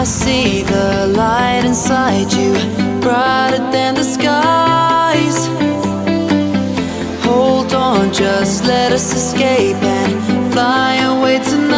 I see the light inside you Brighter than the skies. Hold on, just let us escape And fly away tonight.